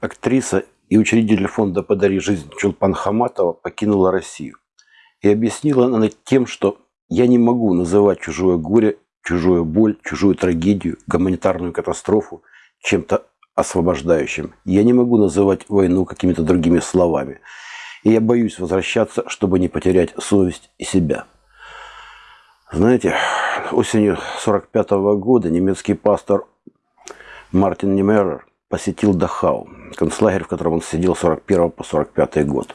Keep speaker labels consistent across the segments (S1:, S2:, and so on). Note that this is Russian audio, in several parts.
S1: Актриса и учредитель фонда «Подари жизнь» Чулпан Хаматова покинула Россию. И объяснила она тем, что я не могу называть чужое горе, чужую боль, чужую трагедию, гуманитарную катастрофу чем-то освобождающим. Я не могу называть войну какими-то другими словами. И я боюсь возвращаться, чтобы не потерять совесть и себя. Знаете, осенью 1945 года немецкий пастор Мартин Немерер посетил Дахау, концлагерь, в котором он сидел с 41 по 45 год.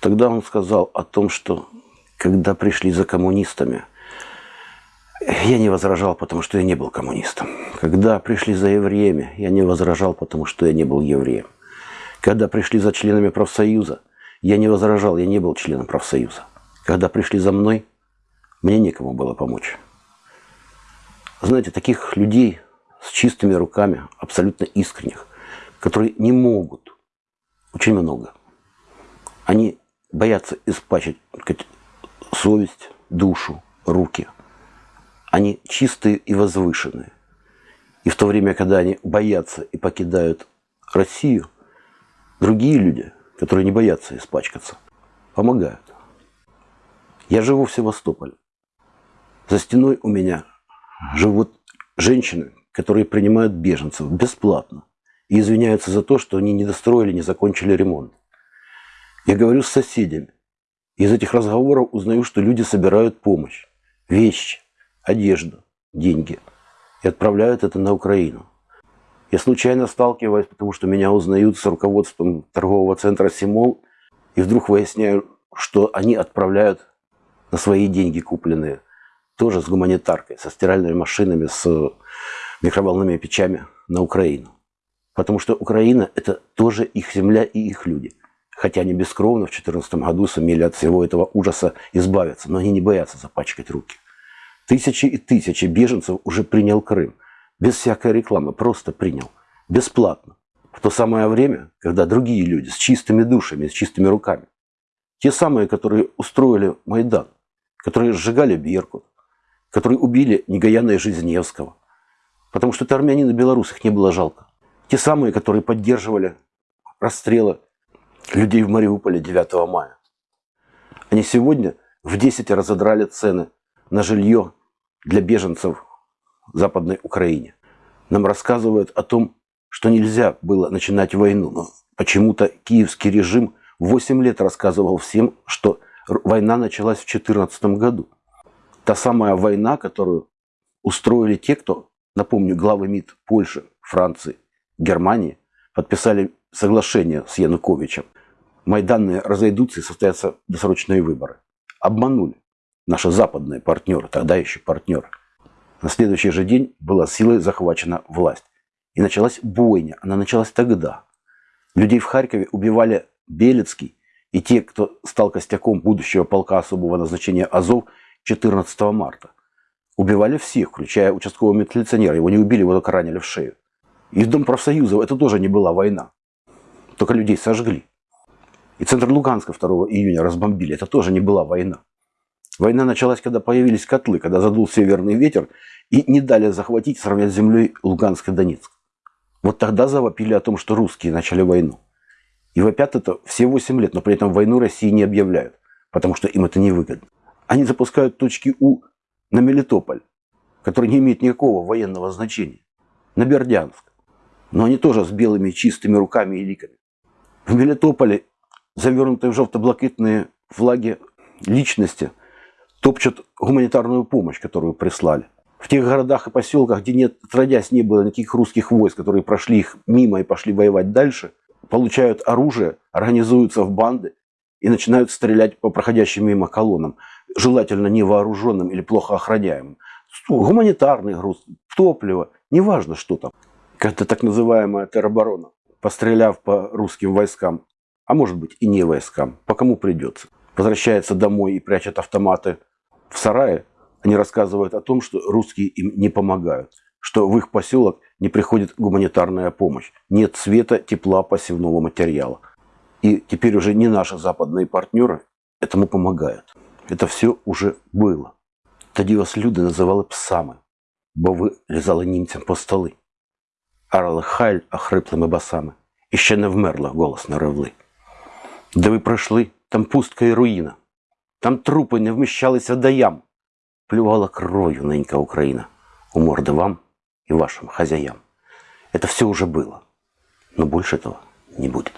S1: Тогда он сказал о том, что когда пришли за коммунистами, я не возражал, потому что я не был коммунистом. Когда пришли за евреями, я не возражал, потому что я не был евреем. Когда пришли за членами профсоюза, я не возражал, я не был членом профсоюза. Когда пришли за мной, мне некому было помочь. Знаете, таких людей с чистыми руками, абсолютно искренних, которые не могут, очень много. Они боятся испачить сказать, совесть, душу, руки. Они чистые и возвышенные. И в то время, когда они боятся и покидают Россию, другие люди, которые не боятся испачкаться, помогают. Я живу в Севастополе. За стеной у меня живут женщины, которые принимают беженцев бесплатно и извиняются за то, что они не достроили, не закончили ремонт. Я говорю с соседями. Из этих разговоров узнаю, что люди собирают помощь, вещи, одежду, деньги и отправляют это на Украину. Я случайно сталкиваюсь, потому что меня узнают с руководством торгового центра «Симол», и вдруг выясняю, что они отправляют на свои деньги купленные, тоже с гуманитаркой, со стиральными машинами, с микроволновыми печами на Украину. Потому что Украина – это тоже их земля и их люди. Хотя они бескровно в 2014 году сумели от всего этого ужаса избавиться, но они не боятся запачкать руки. Тысячи и тысячи беженцев уже принял Крым. Без всякой рекламы, просто принял. Бесплатно. В то самое время, когда другие люди с чистыми душами, с чистыми руками, те самые, которые устроили Майдан, которые сжигали Беркут, которые убили Негаяна и Жизневского, Потому что это армянин и белорус, их не было жалко. Те самые, которые поддерживали расстрелы людей в Мариуполе 9 мая. Они сегодня в 10 разодрали цены на жилье для беженцев в Западной Украине. Нам рассказывают о том, что нельзя было начинать войну. Но почему-то киевский режим 8 лет рассказывал всем, что война началась в 2014 году. Та самая война, которую устроили те, кто Напомню, главы МИД Польши, Франции, Германии подписали соглашение с Януковичем. Майданные разойдутся и состоятся досрочные выборы. Обманули наши западные партнеры, тогда еще партнеры. На следующий же день была силой захвачена власть. И началась бойня. Она началась тогда. Людей в Харькове убивали Белецкий и те, кто стал костяком будущего полка особого назначения Азов 14 марта. Убивали всех, включая участкового милиционера. Его не убили, его только ранили в шею. И Дом профсоюзов это тоже не была война. Только людей сожгли. И центр Луганска 2 июня разбомбили. Это тоже не была война. Война началась, когда появились котлы, когда задул северный ветер и не дали захватить, сравнять с землей Луганск и Донецк. Вот тогда завопили о том, что русские начали войну. И вопят это все 8 лет, но при этом войну России не объявляют, потому что им это невыгодно. Они запускают точки У на Мелитополь, который не имеет никакого военного значения, на Бердянск. Но они тоже с белыми чистыми руками и ликами. В Мелитополе, завернутые в желто-блакитные флаги личности, топчут гуманитарную помощь, которую прислали. В тех городах и поселках, где нет, отродясь не было никаких русских войск, которые прошли их мимо и пошли воевать дальше, получают оружие, организуются в банды и начинают стрелять по проходящим мимо колоннам желательно невооруженным или плохо охраняемым. Гуманитарный груз, топливо, неважно что там. Как-то так называемая тероборона, постреляв по русским войскам, а может быть и не войскам, по кому придется, возвращается домой и прячет автоматы в сарае, они рассказывают о том, что русские им не помогают, что в их поселок не приходит гуманитарная помощь, нет света, тепла, пассивного материала. И теперь уже не наши западные партнеры этому помогают. Это все уже було. Тоді вас люди називали псами, бо ви лізали німцям по столи, арали халь охриплими басами і ще не вмерла голосно ревли. Де ви пройшли, там пустка і руїна, там трупи не вміщалися до ям. Плювала кровью ненька Україна у морды вам и вашим хозяям. Это все уже было, но больше этого не будет.